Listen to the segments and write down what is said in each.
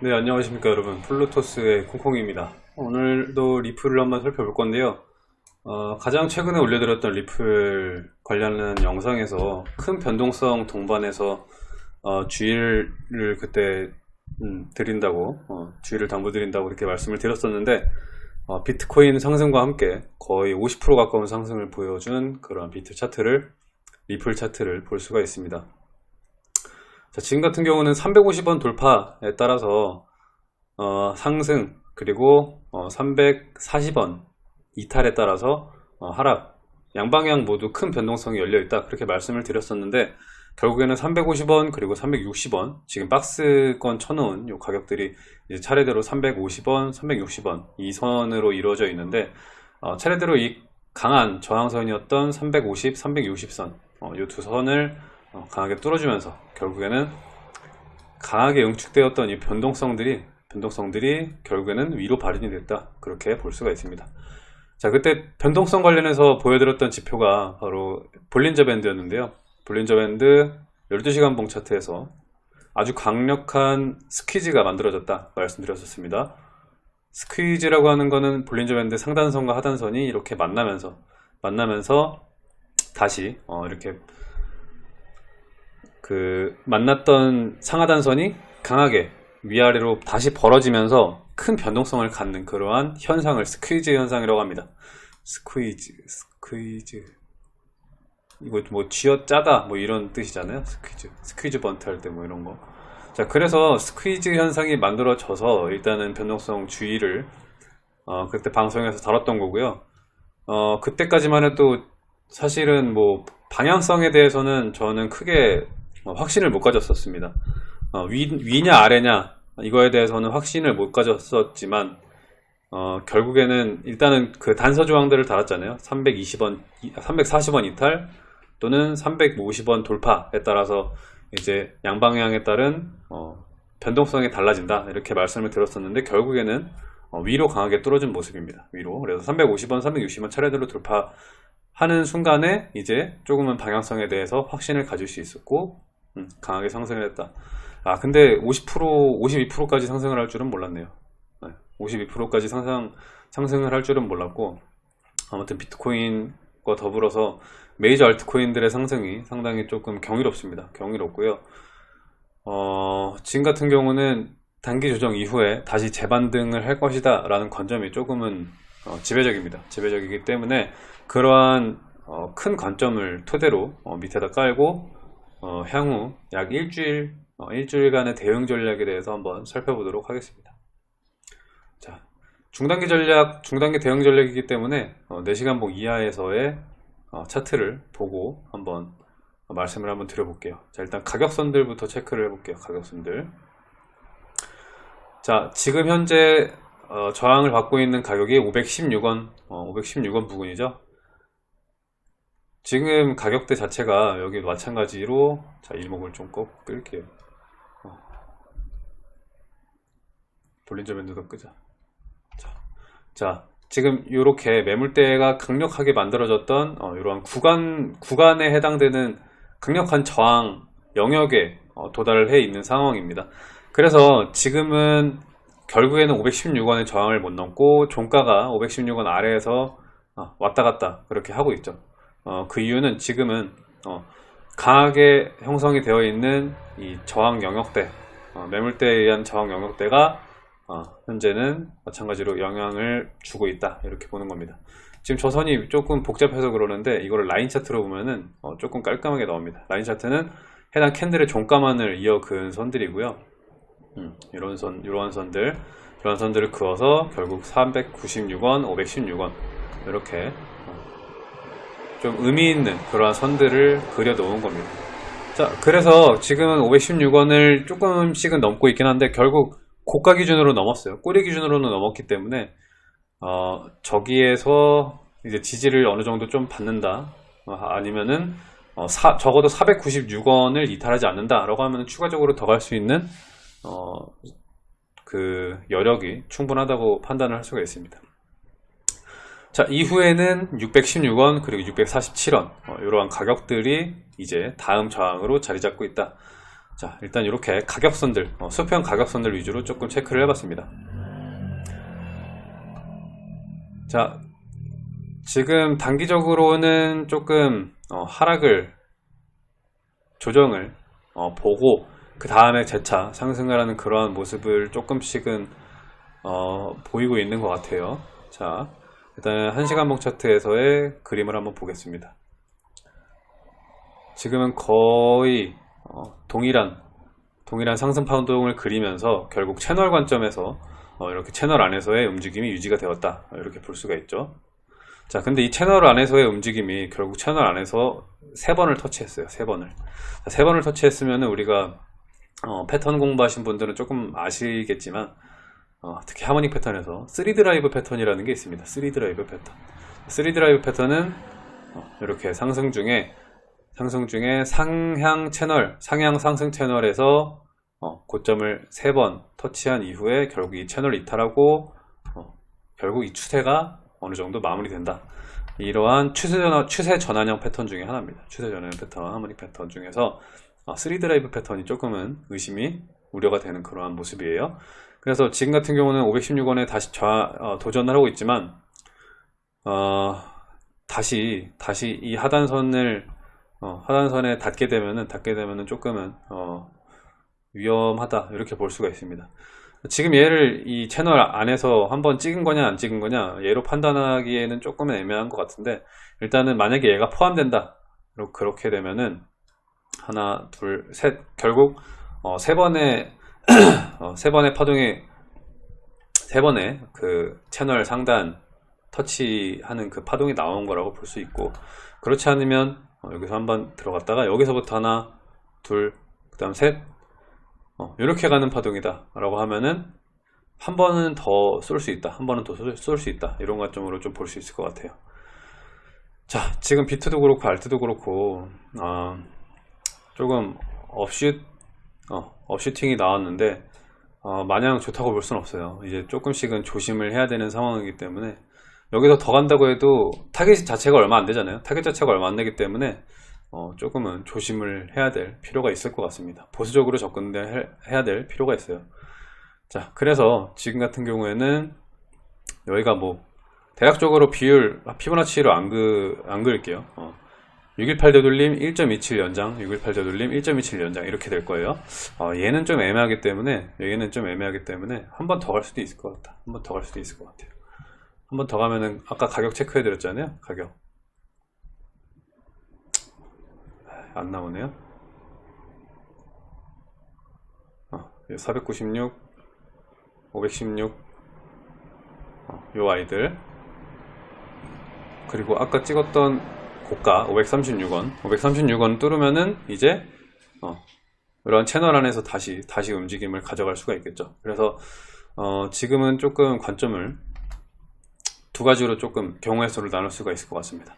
네 안녕하십니까 여러분. 플루토스의 콩콩입니다. 오늘도 리플을 한번 살펴볼 건데요. 어, 가장 최근에 올려드렸던 리플 관련한 영상에서 큰 변동성 동반해서 어, 주의를 그때 음, 드린다고 어, 주의를 당부드린다고 이렇게 말씀을 드렸었는데 어, 비트코인 상승과 함께 거의 50% 가까운 상승을 보여준 그런 비트 차트를 리플 차트를 볼 수가 있습니다 자, 지금 같은 경우는 350원 돌파에 따라서 어, 상승 그리고 어, 340원 이탈에 따라서 어, 하락. 양방향 모두 큰 변동성이 열려 있다. 그렇게 말씀을 드렸었는데 결국에는 350원 그리고 360원 지금 박스권 쳐놓은 요 가격들이 차례대로 350원 360원 이 선으로 이루어져 있는데 어, 차례대로 이 강한 저항선이었던 350 360선 어, 이두 선을 어, 강하게 뚫어주면서 결국에는 강하게 응축되었던 이 변동성들이 변동성들이 결국에는 위로 발현이 됐다. 그렇게 볼 수가 있습니다. 자 그때 변동성 관련해서 보여드렸던 지표가 바로 볼린저 밴드였는데요. 볼린저 밴드 12시간 봉 차트에서 아주 강력한 스퀴즈가 만들어졌다 말씀드렸었습니다. 스퀴즈라고 하는 거는 볼린저 밴드 상단선과 하단선이 이렇게 만나면서 만나면서 다시 어, 이렇게 그 만났던 상하단선이 강하게 위아래로 다시 벌어지면서 큰 변동성을 갖는 그러한 현상을 squeeze 현상이라고 합니다. squeeze, squeeze. 이거 뭐 쥐어 짜다 뭐 이런 뜻이잖아요. squeeze, 스퀴즈 번트 할 때 뭐 이런 거. 자, 그래서 squeeze 현상이 만들어져서 일단은 변동성 주의를 어, 그때 방송에서 다뤘던 거고요. 어, 그때까지만 해도 사실은 뭐 방향성에 대해서는 저는 크게 어, 확신을 못 가졌었습니다. 어, 위, 위냐 아래냐 이거에 대해서는 확신을 못 가졌었지만 어, 결국에는 일단은 그 단서 조항들을 달았잖아요. 320원, 340원 이탈 또는 350원 돌파에 따라서 이제 양방향에 따른 어, 변동성이 달라진다 이렇게 말씀을 드렸었는데 결국에는 어, 위로 강하게 뚫어진 모습입니다. 위로 그래서 350원, 360원 차례대로 돌파 하는 순간에 이제 조금은 방향성에 대해서 확신을 가질 수 있었고 음, 강하게 상승을 했다. 아 근데 50% 52%까지 상승을 할 줄은 몰랐네요. 네, 52%까지 상승 상승을 할 줄은 몰랐고 아무튼 비트코인과 더불어서 메이저 알트코인들의 상승이 상당히 조금 경이롭습니다. 경이롭고요. 어, 지금 같은 경우는 단기 조정 이후에 다시 재반등을 할 것이다 라는 관점이 조금은 어, 지배적입니다. 지배적이기 때문에 그러한 어, 큰 관점을 토대로 어, 밑에다 깔고 어, 향후 약 일주일, 어, 일주일간의 대응 전략에 대해서 한번 살펴보도록 하겠습니다. 자, 중단기 전략, 중단기 대응 전략이기 때문에 어, 4시간봉 이하에서의 어, 차트를 보고 한번 말씀을 한번 드려볼게요. 자, 일단 가격선들부터 체크를 해볼게요. 가격선들. 자, 지금 현재 어, 저항을 받고 있는 가격이 516원, 516원 부근이죠. 지금 가격대 자체가 여기 마찬가지로 자 일목을 좀꼭 끌게요. 어. 볼린저 밴드도 끄자. 자, 자 지금 이렇게 매물대가 강력하게 만들어졌던 어, 이러한 구간 구간에 해당되는 강력한 저항 영역에 어, 도달을 해 있는 상황입니다. 그래서 지금은 결국에는 516원의 저항을 못 넘고 종가가 516원 아래에서 어, 왔다 갔다 그렇게 하고 있죠 어, 그 이유는 지금은 어, 강하게 형성이 되어 있는 이 저항 영역대 어, 매물대에 의한 저항 영역대가 어, 현재는 마찬가지로 영향을 주고 있다. 이렇게 보는 겁니다. 지금 저 선이 조금 복잡해서 그러는데 이거를 라인 차트로 보면은 어, 조금 깔끔하게 나옵니다. 라인 차트는 해당 캔들의 종가만을 이어 그은 선들이고요. 음, 이런 선, 이런 선들 이런 선들을 그어서 결국 396원, 516원 이렇게 좀 의미 있는 그러한 선들을 그려 놓은 겁니다. 자, 그래서 지금은 516원을 조금씩은 넘고 있긴 한데 결국 고가 기준으로 넘었어요. 꼬리 기준으로는 넘었기 때문에 어, 저기에서 이제 지지를 어느 정도 좀 받는다. 어, 아니면은 어, 사, 적어도 496원을 이탈하지 않는다 라고 하면 추가적으로 더 갈 수 있는 어, 그 여력이 충분하다고 판단을 할 수가 있습니다. 자 이후에는 616원 그리고 647원 어, 이러한 가격들이 이제 다음 저항으로 자리 잡고 있다 자, 일단 이렇게 가격선들, 어, 수평 가격선들 위주로 조금 체크를 해봤습니다. 자, 지금 단기적으로는 조금 어, 하락을 조정을 어, 보고 그 다음에 재차 상승을 하는 그러한 모습을 조금씩은 어, 보이고 있는 것 같아요. 자, 일단 1시간봉 차트에서의 그림을 한번 보겠습니다. 지금은 거의 어, 동일한 동일한 상승 파동을 그리면서 결국 채널 관점에서 어, 이렇게 채널 안에서의 움직임이 유지가 되었다. 이렇게 볼 수가 있죠. 자 근데 이 채널 안에서의 움직임이 결국 채널 안에서 세 번을 터치했어요. 세 번을. 자, 세 번을 터치했으면 우리가 어, 패턴 공부하신 분들은 조금 아시겠지만 어, 특히 harmonic 패턴에서 3드라이브 패턴이라는 게 있습니다 3드라이브 패턴 3드라이브 패턴은 어, 이렇게 상승 중에 상승 중에 상향 채널, 상향 상승 채널에서 어, 고점을 세번 터치한 이후에 결국 이 채널 이탈하고 어, 결국 이 추세가 어느 정도 마무리된다. 이러한 추세, 전환, 추세 전환형 패턴 중에 하나입니다. 추세 전환형 패턴, 하모닉 패턴 중에서 어, 3드라이브 패턴이 조금은 의심이 우려가 되는 그러한 모습이에요. 그래서 지금 같은 경우는 516원에 다시 좌, 어, 도전을 하고 있지만 어, 다시 다시 이 하단선을 어, 하단선에 닿게 되면은 닿게 되면은 조금은 어, 위험하다 이렇게 볼 수가 있습니다. 지금 얘를 이 채널 안에서 한번 찍은 거냐 안 찍은 거냐 얘로 판단하기에는 조금은 애매한 것 같은데 일단은 만약에 얘가 포함된다 그렇게 되면은 하나 둘 셋 결국 어, 세 번의 어, 세 번의 파동이 세 번의 그 채널 상단 터치하는 그 파동이 나온 거라고 볼 수 있고 그렇지 않으면 어, 여기서 한번 들어갔다가 여기서부터 하나 둘 그 다음 셋 어, 이렇게 가는 파동이다 라고 하면은 한 번은 더 쏠 수 있다 한 번은 더 쏠 수 있다 이런 관점으로 좀 볼 수 있을 것 같아요. 자 지금 비트도 그렇고 알트도 그렇고 어, 조금 업슛 어, 업슈팅이 나왔는데 어, 마냥 좋다고 볼 수는 없어요. 이제 조금씩은 조심을 해야 되는 상황이기 때문에 여기서 더 간다고 해도 타겟 자체가 얼마 안 되잖아요. 타겟 자체가 얼마 안 되기 때문에 어, 조금은 조심을 해야 될 필요가 있을 것 같습니다. 보수적으로 접근해야 될 필요가 있어요. 자 그래서 지금 같은 경우에는 여기가 뭐 대략적으로 비율 피보나치로 안, 그, 안 그을게요. 어, 618 되돌림 1.27 연장 618 되돌림 1.27 연장 이렇게 될 거예요. 어, 얘는 좀 애매하기 때문에 여기는 좀 애매하기 때문에 한 번 더 갈 수도 있을 것 같다. 한 번 더 갈 수도 있을 것 같아요. 한 번 더 가면은 아까 가격 체크해 드렸잖아요 가격. 안 나오네요. 어, 496 516 어, 요 아이들. 그리고 아까 찍었던 고가 536원. 536원 뚫으면은 이제 어, 이런 채널 안에서 다시 다시 움직임을 가져갈 수가 있겠죠. 그래서 어, 지금은 조금 관점을 두 가지로 조금 경우의 수를 나눌 수가 있을 것 같습니다.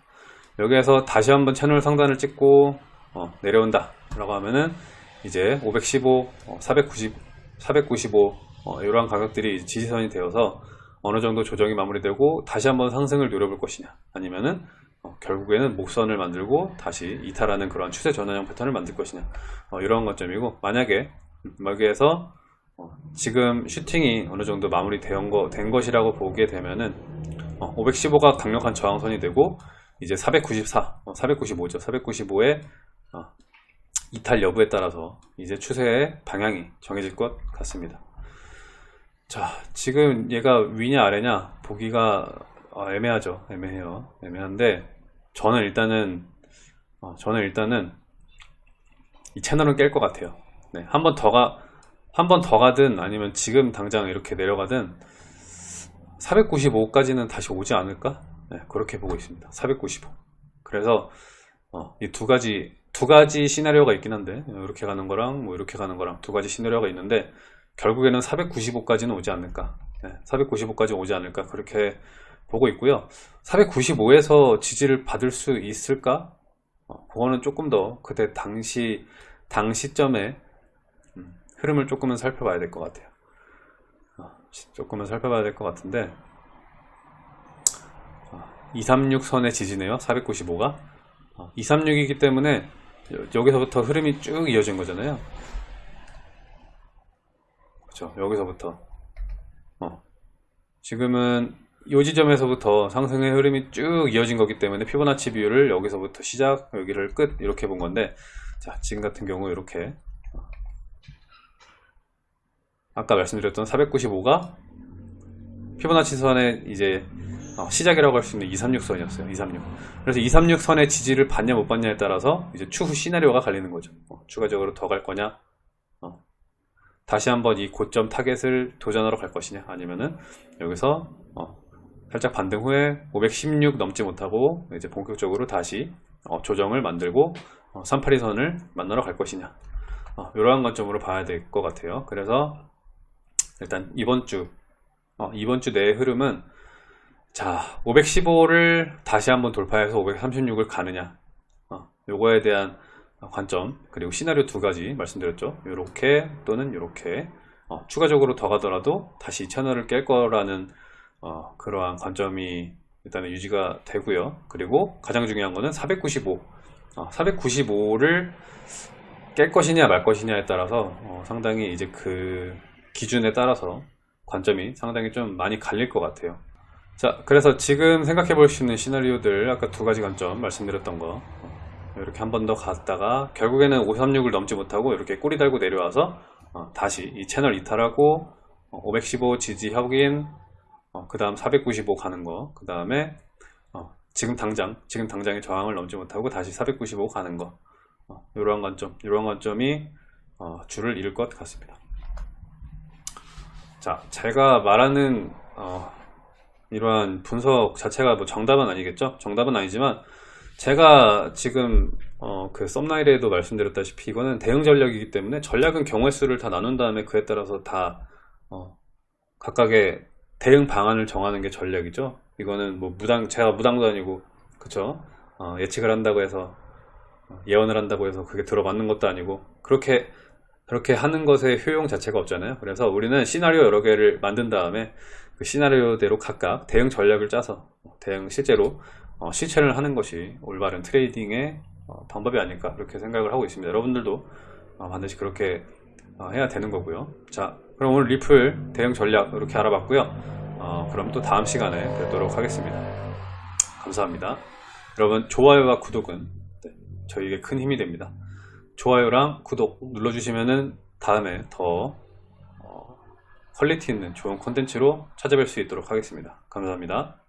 여기에서 다시 한번 채널 상단을 찍고 어, 내려온다. 라고 하면은 이제 515, 어, 490, 495 어, 이러한 가격들이 지지선이 되어서 어느 정도 조정이 마무리되고 다시 한번 상승을 노려볼 것이냐. 아니면은 어, 결국에는 목선을 만들고 다시 이탈하는 그런 추세 전환형 패턴을 만들 것이냐 어, 이러한 관점이고 만약에 여기에서 어, 지금 슈팅이 어느 정도 마무리 된 거, 된 것이라고 보게 되면은 515가 어, 강력한 저항선이 되고 이제 494, 495죠. 495의 이탈 여부에 따라서 이제 추세의 방향이 정해질 것 같습니다. 자, 지금 얘가 위냐 아래냐 보기가 어, 애매하죠. 애매해요. 애매한데 저는 일단은 어, 저는 일단은 이 채널은 깰 것 같아요. 네, 한 번 더 가, 한 번 더 가든 아니면 지금 당장 이렇게 내려가든 495까지는 다시 오지 않을까? 네, 그렇게 보고 있습니다. 495. 그래서 어, 이 두 가지 두 가지 시나리오가 있긴 한데 이렇게 가는 거랑 뭐 이렇게 가는 거랑 두 가지 시나리오가 있는데 결국에는 495까지는 오지 않을까? 네, 495까지 오지 않을까? 그렇게 보고 있고요. 495에서 지지를 받을 수 있을까? 어, 그거는 조금 더 그때 당시 당 시점에 음, 흐름을 조금은 살펴봐야 될 것 같아요. 조금은 살펴봐야 될 것 같은데 236선의 지지네요 495가 236이기 때문에 여기서부터 흐름이 쭉 이어진 거잖아요 그쵸 여기서부터 어. 지금은 이 지점에서부터 상승의 흐름이 쭉 이어진 거기 때문에 피보나치 비율을 여기서부터 시작 여기를 끝 이렇게 본 건데 자 지금 같은 경우 이렇게 어. 아까 말씀드렸던 495가 피보나치 선의 이제 어, 시작이라고 할 수 있는 236선이었어요. 236. 그래서 236선의 지지를 받냐 못 받냐에 따라서 이제 추후 시나리오가 갈리는 거죠. 어, 추가적으로 더 갈 거냐, 어, 다시 한번 이 고점 타겟을 도전하러 갈 것이냐, 아니면은 여기서 어, 살짝 반등 후에 516 넘지 못하고 이제 본격적으로 다시 어, 조정을 만들고 382선을 만나러 갈 것이냐, 어, 이러한 관점으로 봐야 될 것 같아요. 그래서 일단 이번 주 어, 이번 주 내의 흐름은 자 515를 다시 한번 돌파해서 536을 가느냐. 어, 요거에 대한 관점 그리고 시나리오 두 가지 말씀드렸죠. 요렇게 또는 요렇게. 어, 추가적으로 더 가더라도 다시 채널을 깰 거라는 어, 그러한 관점이 일단은 유지가 되고요. 그리고 가장 중요한 거는 495 495를 깰 것이냐 말 것이냐에 따라서 어, 상당히 이제 그 기준에 따라서 관점이 상당히 좀 많이 갈릴 것 같아요. 자 그래서 지금 생각해 볼 수 있는 시나리오들 아까 두 가지 관점 말씀드렸던 거. 어, 이렇게 한 번 더 갔다가 결국에는 536을 넘지 못하고 이렇게 꼬리 달고 내려와서 어, 다시 이 채널 이탈하고 515 지지 확인 그 다음 495 가는 거 그 다음에 지금 당장 지금 당장의 저항을 넘지 못하고 다시 495 가는 거. 이러한 관점 이러한 관점이 줄을 잃을 것 같습니다. 자 제가 말하는 어, 이러한 분석 자체가 뭐 정답은 아니겠죠? 정답은 아니지만 제가 지금 어, 그 썸나일에도 말씀드렸다시피 이거는 대응 전략이기 때문에 전략은 경우의 수를 다 나눈 다음에 그에 따라서 다 어, 각각의 대응 방안을 정하는 게 전략이죠. 이거는 뭐 무당 제가 무당도 아니고 그쵸? 어, 예측을 한다고 해서 어, 예언을 한다고 해서 그게 들어맞는 것도 아니고 그렇게 그렇게 하는 것의 효용 자체가 없잖아요. 그래서 우리는 시나리오 여러 개를 만든 다음에 그 시나리오대로 각각 대응 전략을 짜서 대응 실제로 어, 실천을 하는 것이 올바른 트레이딩의 어, 방법이 아닐까 그렇게 생각을 하고 있습니다. 여러분들도 어, 반드시 그렇게 어, 해야 되는 거고요. 자 그럼 오늘 리플 대응 전략 이렇게 알아봤고요 어, 그럼 또 다음 시간에 뵙도록 하겠습니다 감사합니다 여러분 좋아요와 구독은 네, 저희에게 큰 힘이 됩니다 좋아요랑 구독 눌러주시면은 다음에 더 어, 퀄리티 있는 좋은 콘텐츠로 찾아뵐 수 있도록 하겠습니다. 감사합니다.